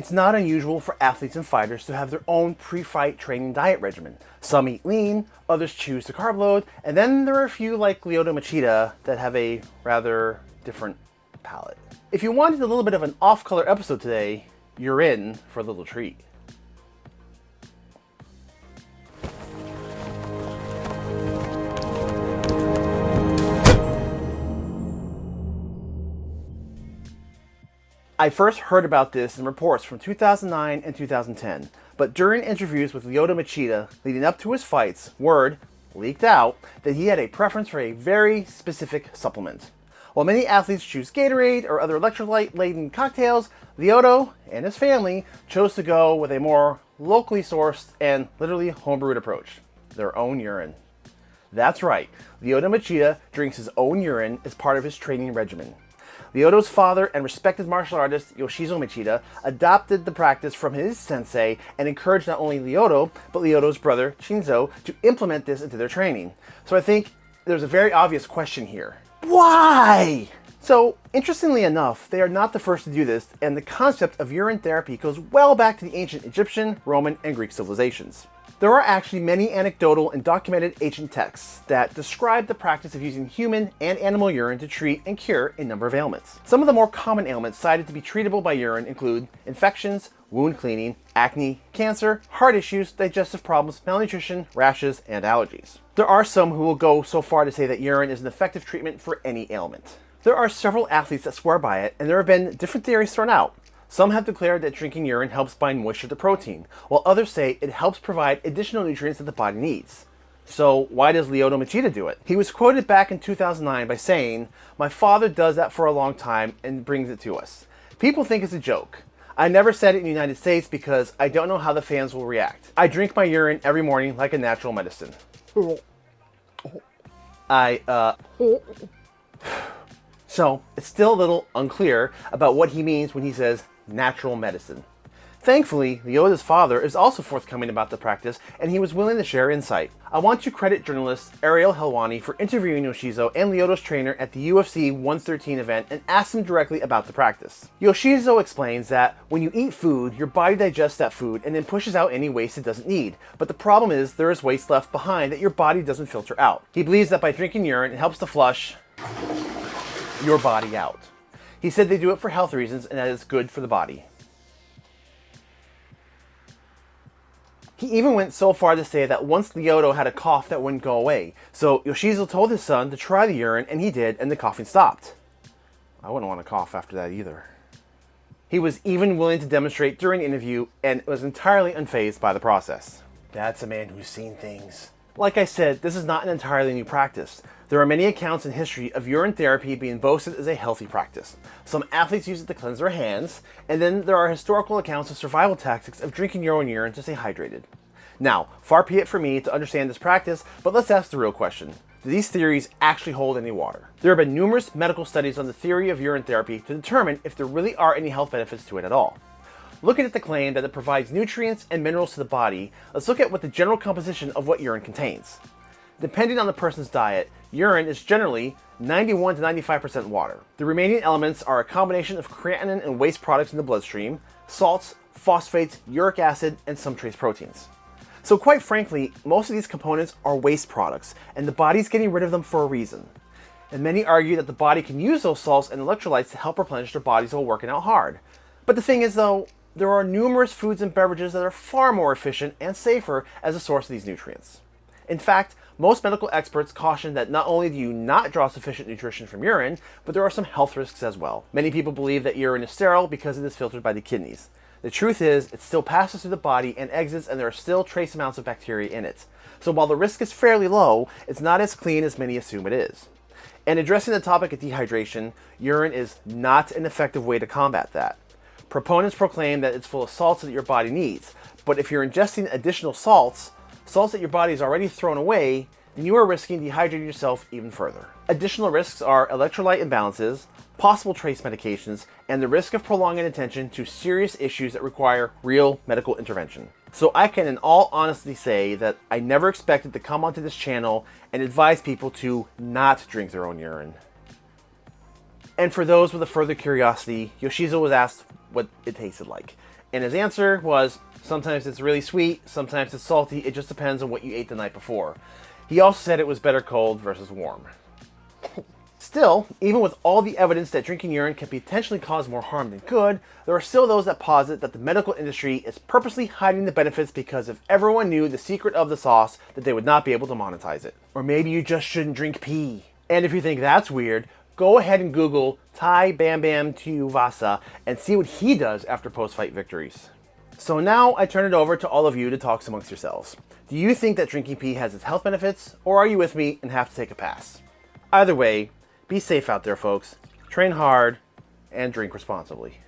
It's not unusual for athletes and fighters to have their own pre-fight training diet regimen. Some eat lean, others choose to carb load, and then there are a few like Lyoto Machida that have a rather different palate. If you wanted a little bit of an off-color episode today, you're in for a little treat. I first heard about this in reports from 2009 and 2010, but during interviews with Lyoto Machida leading up to his fights, word leaked out that he had a preference for a very specific supplement. While many athletes choose Gatorade or other electrolyte-laden cocktails, Lyoto and his family chose to go with a more locally sourced and literally homebrewed approach, their own urine. That's right, Lyoto Machida drinks his own urine as part of his training regimen. Lyoto's father and respected martial artist Yoshizo Machida adopted the practice from his sensei and encouraged not only Lyoto, but Lyoto's brother Shinzo to implement this into their training. So I think there's a very obvious question here. Why? So, interestingly enough, they are not the first to do this, and the concept of urine therapy goes well back to the ancient Egyptian, Roman, and Greek civilizations. There are actually many anecdotal and documented ancient texts that describe the practice of using human and animal urine to treat and cure a number of ailments. Some of the more common ailments cited to be treatable by urine include infections, wound cleaning, acne, cancer, heart issues, digestive problems, malnutrition, rashes, and allergies. There are some who will go so far to say that urine is an effective treatment for any ailment. There are several athletes that swear by it, and there have been different theories thrown out. Some have declared that drinking urine helps bind moisture to protein, while others say it helps provide additional nutrients that the body needs. So why does Lyoto Machida do it? He was quoted back in 2009 by saying, My father does that for a long time and brings it to us. People think it's a joke. I never said it in the United States because I don't know how the fans will react. I drink my urine every morning like a natural medicine. I, uh... So, it's still a little unclear about what he means when he says natural medicine. Thankfully, Lyoto's father is also forthcoming about the practice, and he was willing to share insight. I want to credit journalist Ariel Helwani for interviewing Yoshizo and Lyoto's trainer at the UFC 113 event and asked him directly about the practice. Yoshizo explains that when you eat food, your body digests that food and then pushes out any waste it doesn't need. But the problem is there is waste left behind that your body doesn't filter out. He believes that by drinking urine, it helps to flush your body out. He said they do it for health reasons and that it's good for the body. He even went so far to say that once Lyoto had a cough that wouldn't go away, so Yoshizo told his son to try the urine and he did and the coughing stopped. I wouldn't want to cough after that either. He was even willing to demonstrate during interview and was entirely unfazed by the process. That's a man who's seen things. Like I said, this is not an entirely new practice. There are many accounts in history of urine therapy being boasted as a healthy practice. Some athletes use it to cleanse their hands, and then there are historical accounts of survival tactics of drinking your own urine to stay hydrated. Now, far be it for me to understand this practice, but let's ask the real question. Do these theories actually hold any water? There have been numerous medical studies on the theory of urine therapy to determine if there really are any health benefits to it at all. Looking at the claim that it provides nutrients and minerals to the body, let's look at what the general composition of what urine contains. Depending on the person's diet, urine is generally 91 to 95% water. The remaining elements are a combination of creatinine and waste products in the bloodstream, salts, phosphates, uric acid, and some trace proteins. So quite frankly, most of these components are waste products, and the body's getting rid of them for a reason. And many argue that the body can use those salts and electrolytes to help replenish their bodies while working out hard. But the thing is though, there are numerous foods and beverages that are far more efficient and safer as a source of these nutrients. In fact, most medical experts caution that not only do you not draw sufficient nutrition from urine, but there are some health risks as well. Many people believe that urine is sterile because it is filtered by the kidneys. The truth is, it still passes through the body and exits and there are still trace amounts of bacteria in it. So while the risk is fairly low, it's not as clean as many assume it is. And addressing the topic of dehydration, urine is not an effective way to combat that. Proponents proclaim that it's full of salts that your body needs, but if you're ingesting additional salts, salts that your body has already thrown away, then you are risking dehydrating yourself even further. Additional risks are electrolyte imbalances, possible trace medications, and the risk of prolonging attention to serious issues that require real medical intervention. So I can in all honesty say that I never expected to come onto this channel and advise people to not drink their own urine. And for those with a further curiosity, Yoshizo was asked what it tasted like. And his answer was, sometimes it's really sweet, sometimes it's salty, it just depends on what you ate the night before. He also said it was better cold versus warm. Still, even with all the evidence that drinking urine can potentially cause more harm than good, there are still those that posit that the medical industry is purposely hiding the benefits because if everyone knew the secret of the sauce, that they would not be able to monetize it. Or maybe you just shouldn't drink pee. And if you think that's weird, go ahead and Google Tai Bam Bam Tuivasa and see what he does after post-fight victories. So now I turn it over to all of you to talk amongst yourselves. Do you think that drinking pee has its health benefits, or are you with me and have to take a pass? Either way, be safe out there, folks. Train hard and drink responsibly.